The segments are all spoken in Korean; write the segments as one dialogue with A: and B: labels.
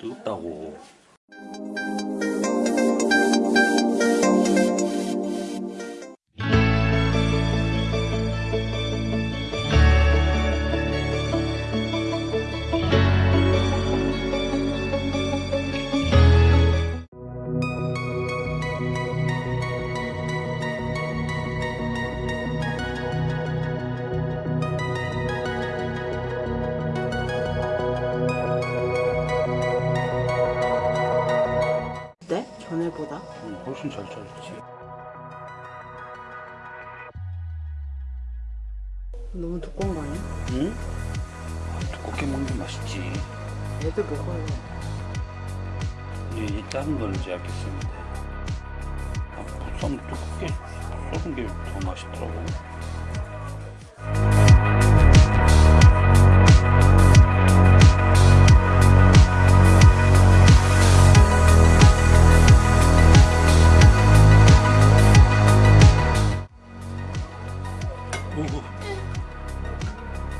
A: 뜨겁다고. 훨씬 잘 잘랐지.
B: 너무 두꺼운 거 아니야?
A: 응? 아, 두껍게 먹는 게 맛있지.
B: 애들 먹어요.
A: 이제 이 작은 걸 이제 알겠습니다. 아, 보쌈 두껍게 썰은 게 더 맛있더라고.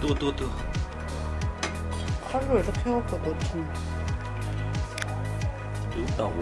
A: 뜨거 뜨거 뜨거
B: 칼로 이렇게 해갖고 넣지.
A: 뜨겁다고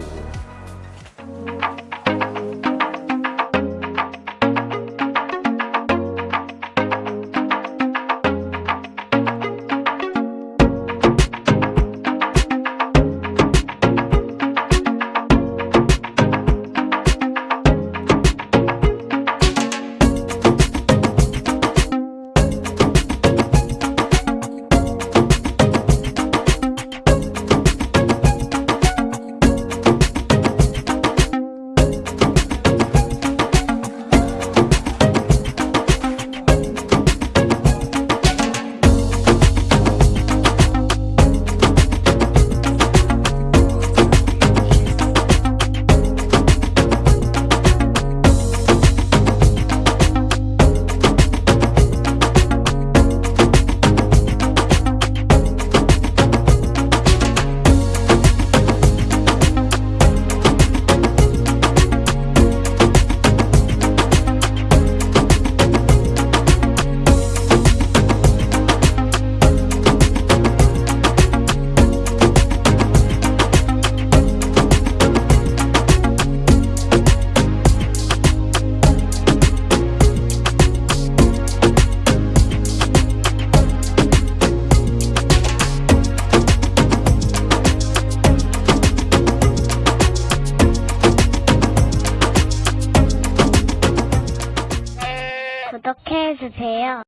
C: 구독해주세요.